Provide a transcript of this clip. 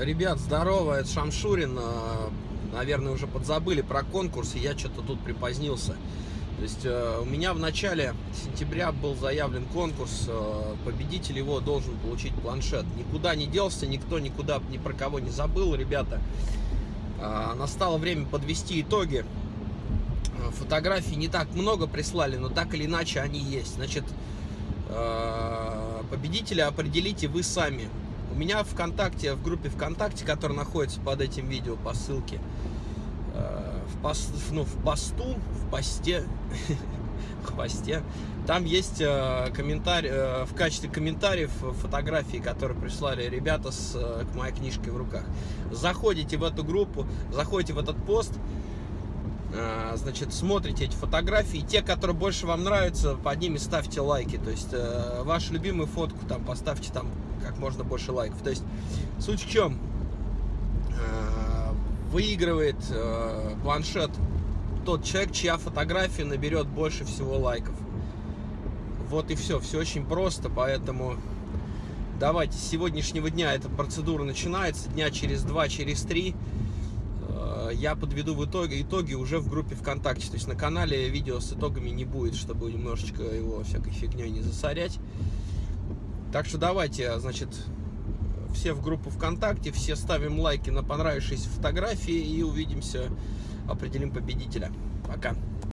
Ребят, здорово, это Шамшурин. Э, Наверное, уже подзабыли про конкурс, и я что-то тут припозднился. То есть э, у меня в начале сентября был заявлен конкурс, э, победитель его должен получить планшет. Никуда не делся, никто никуда ни про кого не забыл, ребята. Настало время подвести итоги. Фотографий не так много прислали, но так или иначе они есть. Значит, победителя определите вы сами меня ВКонтакте, в группе ВКонтакте, которая находится под этим видео по ссылке, э, в, пост, ну, в посту, в посте, в посте, там есть э, комментарий, э, в качестве комментариев фотографии, которые прислали ребята с моей книжкой в руках. Заходите в эту группу, заходите в этот пост, значит, смотрите эти фотографии, те, которые больше вам нравятся, под ними ставьте лайки, то есть вашу любимую фотку там поставьте там как можно больше лайков. То есть суть в чем? Э, выигрывает э, планшет тот человек, чья фотография наберет больше всего лайков. Вот и все. Все очень просто, поэтому давайте с сегодняшнего дня эта процедура начинается. Дня через два, через три э, я подведу в итоге итоги уже в группе ВКонтакте. То есть на канале видео с итогами не будет, чтобы немножечко его всякой фигней не засорять. Так что давайте, значит, все в группу ВКонтакте, все ставим лайки на понравившиеся фотографии и увидимся, определим победителя. Пока.